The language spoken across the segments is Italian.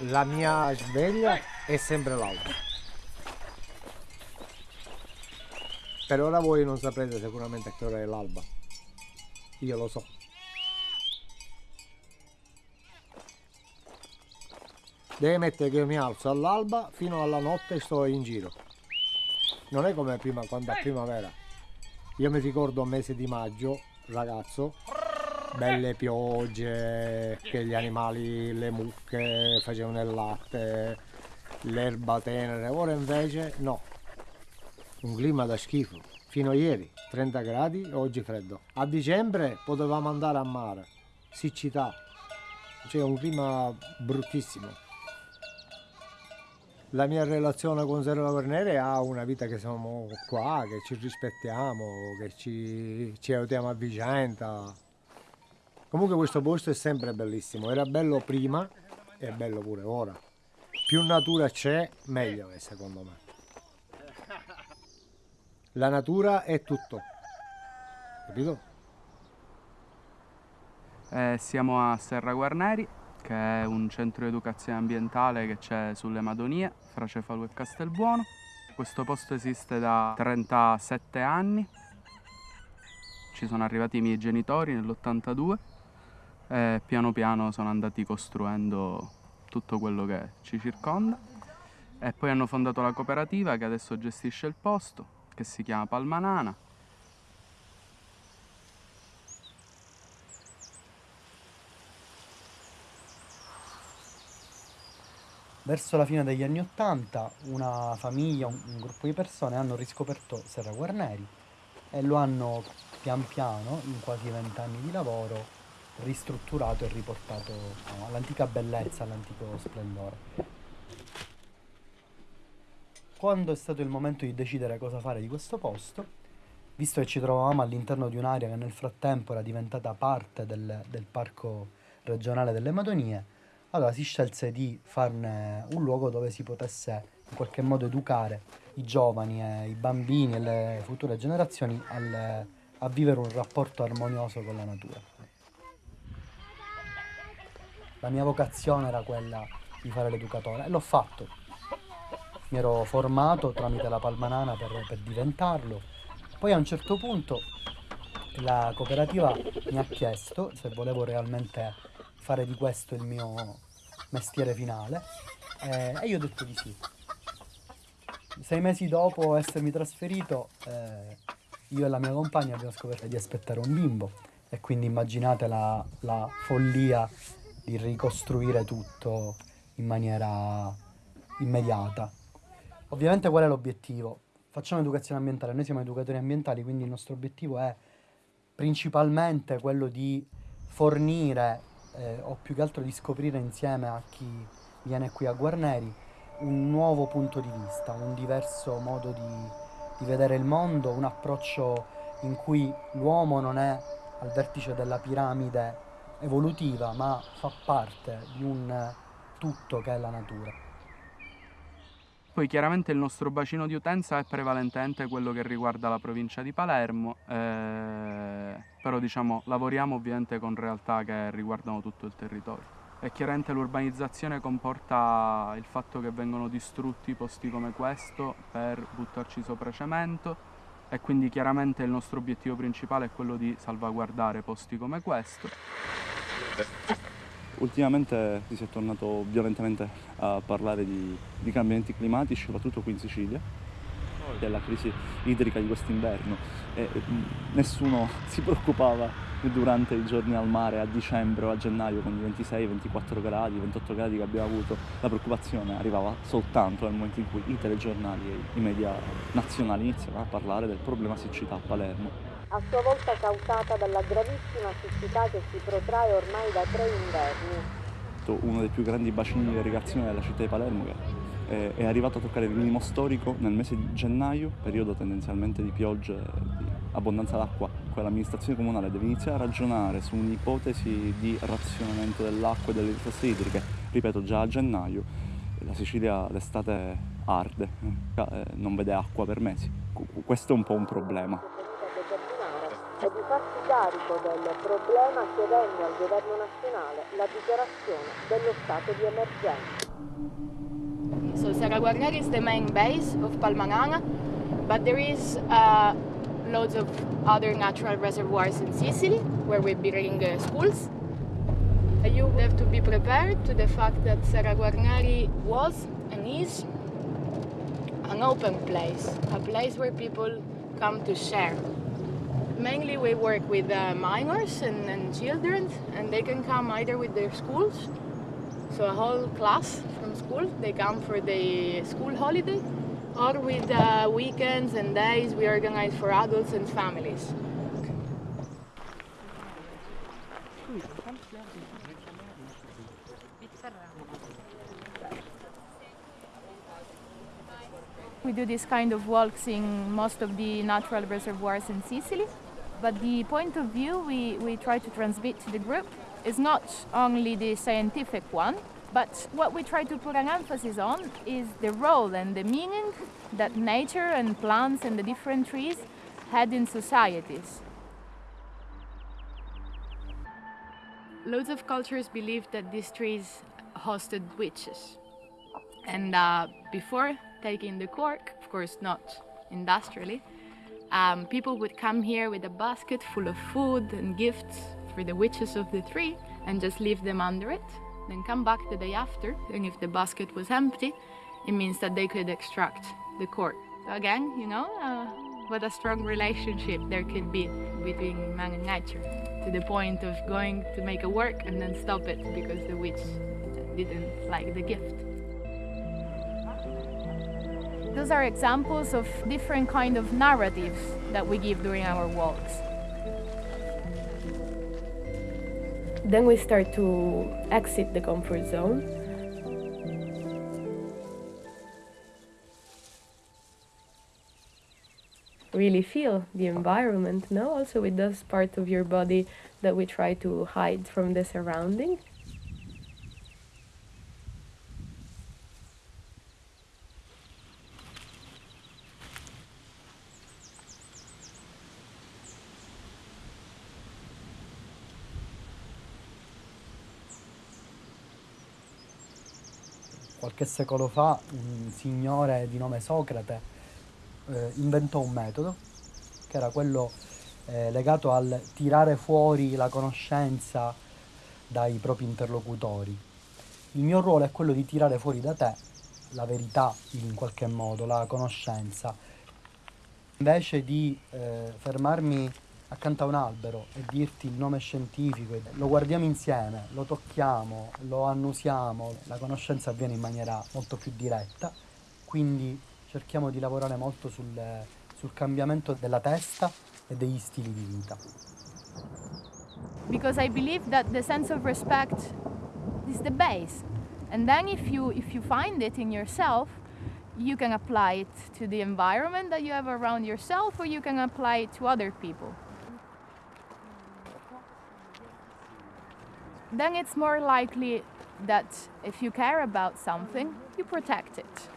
la mia sveglia è sempre l'alba. Per ora voi non saprete sicuramente a che ora è l'alba. Io lo so. Devi mettere che io mi alzo all'alba fino alla notte e sto in giro. Non è come prima, quando è primavera. Io mi ricordo un mese di maggio, ragazzo, belle piogge, che gli animali, le mucche facevano il latte, l'erba tenere. Ora invece no, un clima da schifo. Fino a ieri 30 gradi, oggi freddo. A dicembre potevamo andare a mare, siccità, c'è un clima bruttissimo la mia relazione con Serra Guarnere ha una vita che siamo qua, che ci rispettiamo, che ci, ci aiutiamo a vicenda. Comunque questo posto è sempre bellissimo, era bello prima e è bello pure ora. Più natura c'è, meglio è secondo me. La natura è tutto, capito? Eh, siamo a Serra Guarneri, che è un centro di educazione ambientale che c'è sulle Madonie, fra Cefalo e Castelbuono. Questo posto esiste da 37 anni, ci sono arrivati i miei genitori nell'82 e piano piano sono andati costruendo tutto quello che ci circonda. E poi hanno fondato la cooperativa che adesso gestisce il posto, che si chiama Palmanana. Verso la fine degli anni Ottanta una famiglia, un, un gruppo di persone hanno riscoperto Serra Guarneri e lo hanno pian piano, in quasi vent'anni di lavoro, ristrutturato e riportato no, all'antica bellezza, all'antico splendore. Quando è stato il momento di decidere cosa fare di questo posto, visto che ci trovavamo all'interno di un'area che nel frattempo era diventata parte del, del parco regionale delle Madonie, allora si scelse di farne un luogo dove si potesse in qualche modo educare i giovani e i bambini e le future generazioni al, a vivere un rapporto armonioso con la natura. La mia vocazione era quella di fare l'educatore e l'ho fatto. Mi ero formato tramite la Palmanana per, per diventarlo. Poi a un certo punto la cooperativa mi ha chiesto se volevo realmente fare di questo il mio mestiere finale eh, e io ho detto di sì. Sei mesi dopo essermi trasferito eh, io e la mia compagna abbiamo scoperto di aspettare un bimbo e quindi immaginate la, la follia di ricostruire tutto in maniera immediata. Ovviamente qual è l'obiettivo? Facciamo educazione ambientale, noi siamo educatori ambientali, quindi il nostro obiettivo è principalmente quello di fornire eh, o più che altro di scoprire insieme a chi viene qui a Guarneri un nuovo punto di vista, un diverso modo di, di vedere il mondo, un approccio in cui l'uomo non è al vertice della piramide evolutiva, ma fa parte di un tutto che è la natura. Poi chiaramente il nostro bacino di utenza è prevalentemente quello che riguarda la provincia di Palermo, eh, però diciamo, lavoriamo ovviamente con realtà che riguardano tutto il territorio. E chiaramente l'urbanizzazione comporta il fatto che vengono distrutti posti come questo per buttarci sopra cemento e quindi chiaramente il nostro obiettivo principale è quello di salvaguardare posti come questo. Ultimamente si è tornato violentemente a parlare di, di cambiamenti climatici, soprattutto qui in Sicilia, della crisi idrica di quest'inverno e nessuno si preoccupava durante i giorni al mare a dicembre o a gennaio con i 26, 24 gradi, 28 gradi che abbiamo avuto, la preoccupazione arrivava soltanto nel momento in cui i telegiornali e i media nazionali iniziavano a parlare del problema siccità a Palermo a sua volta causata dalla gravissima siccità che si protrae ormai da tre inverni. Uno dei più grandi bacini di irrigazione della città di Palermo che è arrivato a toccare il minimo storico nel mese di gennaio, periodo tendenzialmente di piogge e di abbondanza d'acqua. L'amministrazione comunale deve iniziare a ragionare su un'ipotesi di razionamento dell'acqua e delle risorse idriche. Ripeto, già a gennaio la Sicilia l'estate arde, eh, non vede acqua per mesi. Questo è un po' un problema e di farsi carico del problema chiedendo al governo nazionale la dichiarazione dello stato di emergenza. So Serra Guarneri is the main base of Palmanana, but there is uh, loads of other natural reservoirs in Sicily where we bring uh, schools. You have to be prepared to the fact that Serra Guarneri was and is an open place, a place where people come to share. Mainly we work with uh, minors and, and children and they can come either with their schools, so a whole class school, they come for the school holiday, or with uh, weekends and days we organize for adults and families. We do this kind of walks in most of the natural reservoirs in Sicily. But the point of view we, we try to transmit to the group is not only the scientific one, but what we try to put an emphasis on is the role and the meaning that nature and plants and the different trees had in societies. Loads of cultures believed that these trees hosted witches. And uh, before taking the cork, of course not industrially, um, people would come here with a basket full of food and gifts for the witches of the tree and just leave them under it. Then come back the day after, and if the basket was empty, it means that they could extract the cork. So again, you know, uh, what a strong relationship there could be between man and nature, to the point of going to make a work and then stop it because the witch didn't like the gift. Those are examples of different kind of narratives that we give during our walks. Then we start to exit the comfort zone. Really feel the environment, no? Also with those part of your body that we try to hide from the surrounding. Qualche secolo fa un signore di nome Socrate eh, inventò un metodo che era quello eh, legato al tirare fuori la conoscenza dai propri interlocutori. Il mio ruolo è quello di tirare fuori da te la verità in qualche modo, la conoscenza. Invece di eh, fermarmi accanto a un albero e dirti il nome scientifico, lo guardiamo insieme, lo tocchiamo, lo annusiamo, la conoscenza avviene in maniera molto più diretta, quindi cerchiamo di lavorare molto sul, sul cambiamento della testa e degli stili di vita. because I believe that the sense of respect is the base. And then if you if you find it in yourself, you can apply it to the environment that you have around yourself or you can apply it to other people. Then it's more likely that if you care about something, you protect it.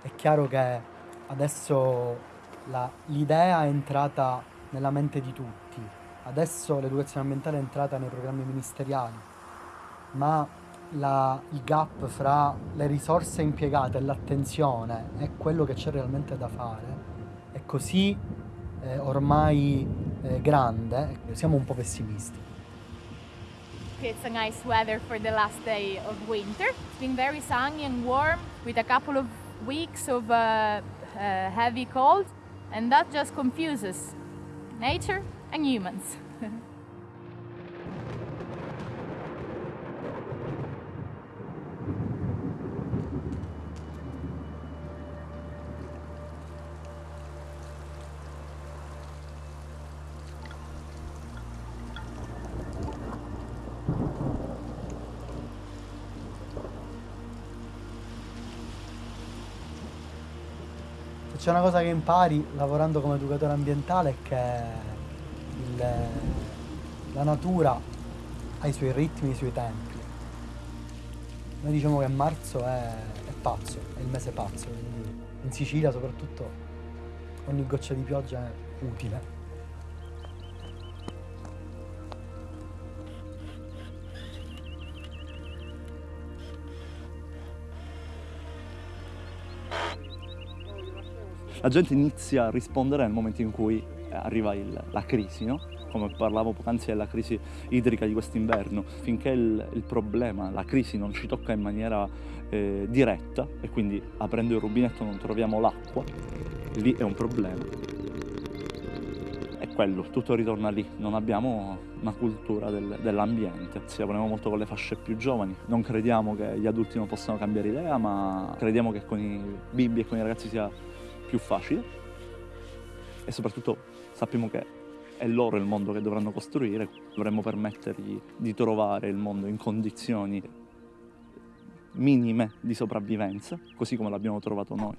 È chiaro che adesso l'idea è entrata nella mente di tutti, adesso l'educazione ambientale è entrata nei programmi ministeriali, ma la- il gap fra le risorse impiegate e l'attenzione e quello che c'è realmente da fare è così eh, ormai eh, grande, siamo un po' pessimisti. It's a nice weather for the last day of winter. It's been very sunny and warm with a couple of weeks of uh, uh, heavy cold, and that just confuses nature and humans. C'è una cosa che impari lavorando come educatore ambientale è che il- la natura ha i suoi ritmi, i suoi tempi. Noi diciamo che marzo è, è pazzo, è il mese pazzo, quindi in Sicilia soprattutto ogni goccia di pioggia è utile. La gente inizia a rispondere nel momento in cui arriva il, la crisi, no? come parlavo poc'anzi della crisi idrica di quest'inverno, finché il, il, problema, la crisi non ci tocca in maniera eh, diretta e quindi aprendo il rubinetto non troviamo l'acqua, lì è un problema. È quello, tutto ritorna lì, non abbiamo una cultura del, dell'ambiente, ci lavoriamo molto con le fasce più giovani, non crediamo che gli adulti non possano cambiare idea, ma crediamo che con i bimbi e con i ragazzi sia più facile. E soprattutto sappiamo che è loro il mondo che dovranno costruire, dovremmo permettergli di trovare il mondo in condizioni minime di sopravvivenza, così come l'abbiamo trovato noi.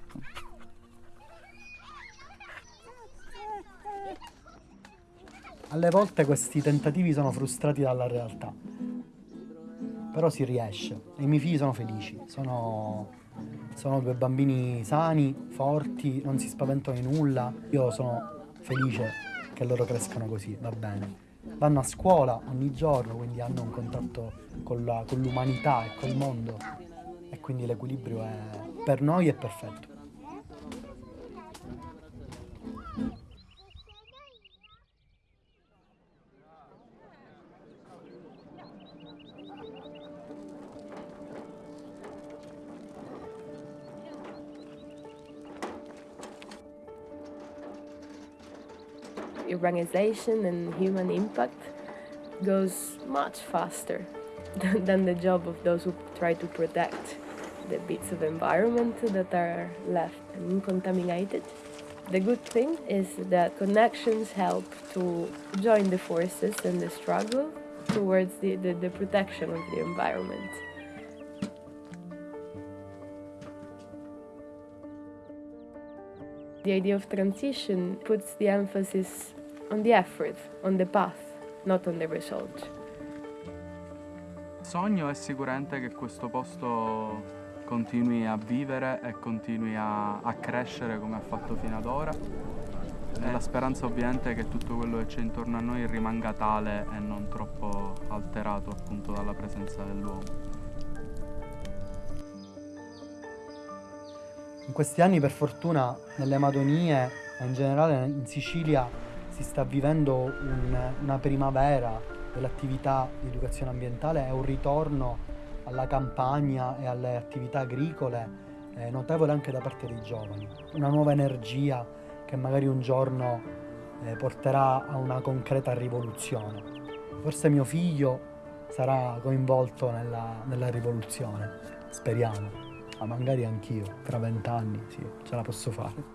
Alle volte questi tentativi sono frustrati dalla realtà, però si riesce. E i miei figli sono felici, sono, sono due bambini sani, forti, non si spaventano di nulla, io sono felice che loro crescano così, va bene. Vanno a scuola ogni giorno, quindi hanno un contatto con, la, con l'umanità e col mondo e quindi l'equilibrio è, per noi è perfetto. Urbanization and human impact goes much faster than the job of those who try to protect the bits of environment that are left uncontaminated. The good thing is that connections help to join the forces and the struggle towards the, the, the protection of the environment. The idea of transition puts the emphasis on the effort, on the path, not on the result. Il sogno è sicuramente che questo posto continui a vivere e continui a, a crescere come ha fatto fino ad ora. E la speranza ovviamente è che tutto quello che c'è intorno a noi rimanga tale e non troppo alterato appunto dalla presenza dell'uomo. In questi anni per fortuna nelle Madonie e in generale in Sicilia si sta vivendo un, una primavera dell'attività di educazione ambientale e un ritorno alla campagna e alle attività agricole eh, notevole anche da parte dei giovani. Una nuova energia che magari un giorno eh, porterà a una concreta rivoluzione. Forse mio figlio sarà coinvolto nella, nella rivoluzione, speriamo ma magari anch'io, tra vent'anni, sì, ce la posso fare.